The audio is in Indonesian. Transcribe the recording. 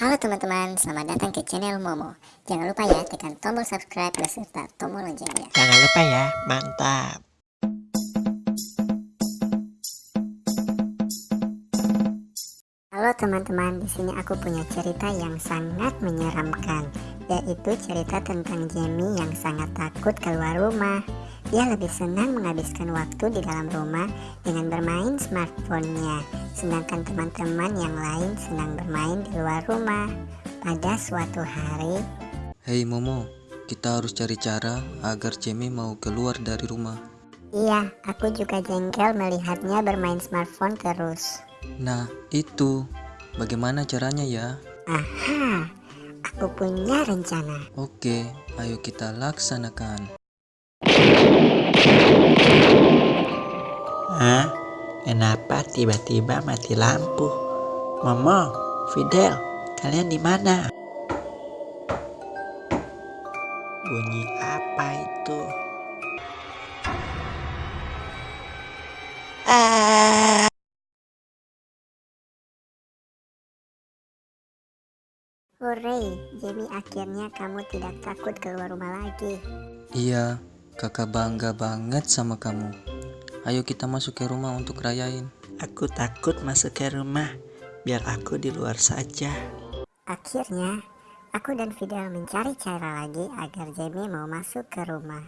Halo teman-teman, selamat datang ke channel Momo. Jangan lupa ya tekan tombol subscribe beserta tombol loncengnya. Jangan lupa ya, mantap. Halo teman-teman, di sini aku punya cerita yang sangat menyeramkan, yaitu cerita tentang Jamie yang sangat takut keluar rumah. Dia lebih senang menghabiskan waktu di dalam rumah dengan bermain smartphone-nya, sedangkan teman-teman yang lain senang bermain di luar rumah. Pada suatu hari, Hei Momo, kita harus cari cara agar Jamie mau keluar dari rumah. iya, aku juga jengkel melihatnya bermain smartphone terus. Nah, itu. Bagaimana caranya ya? Aha, aku punya rencana. Oke, ayo kita laksanakan. Hah? Kenapa tiba-tiba mati lampu? Momo, Fidel, kalian di mana? Bunyi apa itu? Ah! Hore, Jamie akhirnya kamu tidak takut keluar rumah lagi. Iya, kakak bangga banget sama kamu. Ayo kita masuk ke rumah untuk rayain. Aku takut masuk ke rumah. Biar aku di luar saja. Akhirnya, aku dan Fidel mencari cara lagi agar Jamie mau masuk ke rumah.